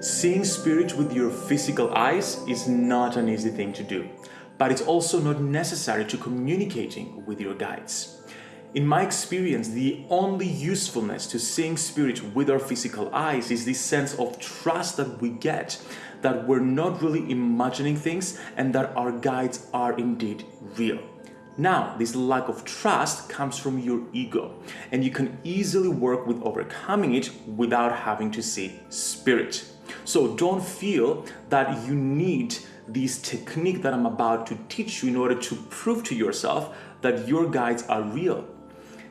Seeing spirit with your physical eyes is not an easy thing to do, but it's also not necessary to communicating with your guides. In my experience, the only usefulness to seeing spirit with our physical eyes is this sense of trust that we get that we're not really imagining things and that our guides are indeed real. Now, this lack of trust comes from your ego, and you can easily work with overcoming it without having to see spirit. So don't feel that you need this technique that I'm about to teach you in order to prove to yourself that your guides are real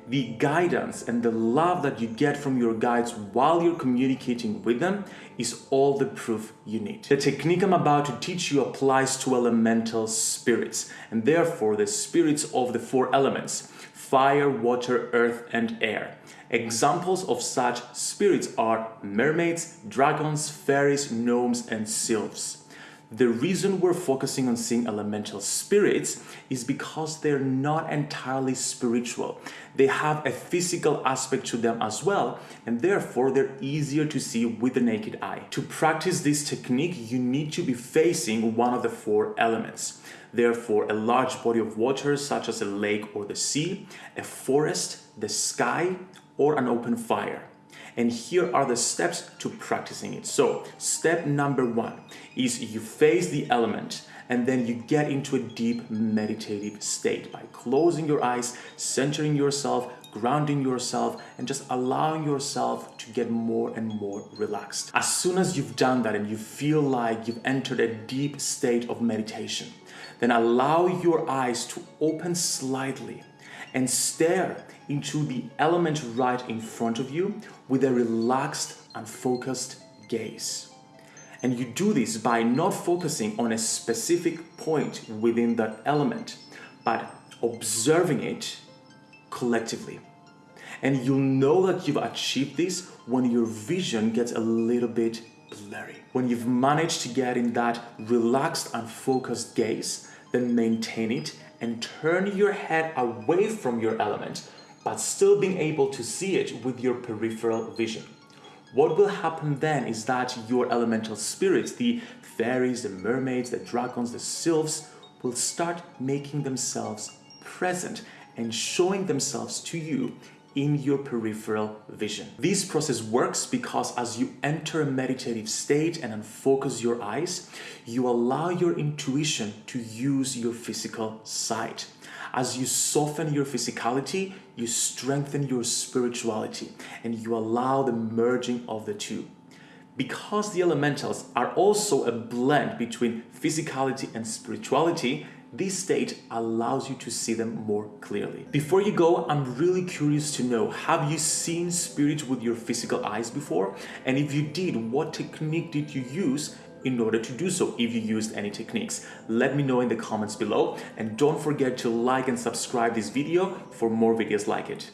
the guidance and the love that you get from your guides while you're communicating with them is all the proof you need. The technique I'm about to teach you applies to elemental spirits and therefore the spirits of the four elements fire, water, earth and air. Examples of such spirits are mermaids, dragons, fairies, gnomes and sylphs. The reason we're focusing on seeing elemental spirits is because they're not entirely spiritual. They have a physical aspect to them as well, and therefore they're easier to see with the naked eye. To practice this technique, you need to be facing one of the four elements. Therefore, a large body of water such as a lake or the sea, a forest, the sky, or an open fire. And here are the steps to practicing it. So step number one is you face the element and then you get into a deep meditative state by closing your eyes, centering yourself, grounding yourself, and just allowing yourself to get more and more relaxed. As soon as you've done that and you feel like you've entered a deep state of meditation, then allow your eyes to open slightly and stare into the element right in front of you with a relaxed and focused gaze. And you do this by not focusing on a specific point within that element, but observing it collectively. And you'll know that you've achieved this when your vision gets a little bit blurry. When you've managed to get in that relaxed and focused gaze, then maintain it and turn your head away from your element, but still being able to see it with your peripheral vision. What will happen then is that your elemental spirits, the fairies, the mermaids, the dragons, the sylphs, will start making themselves present and showing themselves to you in your peripheral vision. This process works because as you enter a meditative state and unfocus your eyes, you allow your intuition to use your physical sight. As you soften your physicality, you strengthen your spirituality and you allow the merging of the two. Because the elementals are also a blend between physicality and spirituality, this state allows you to see them more clearly. Before you go, I'm really curious to know, have you seen spirits with your physical eyes before? And if you did, what technique did you use in order to do so if you used any techniques. Let me know in the comments below and don't forget to like and subscribe this video for more videos like it.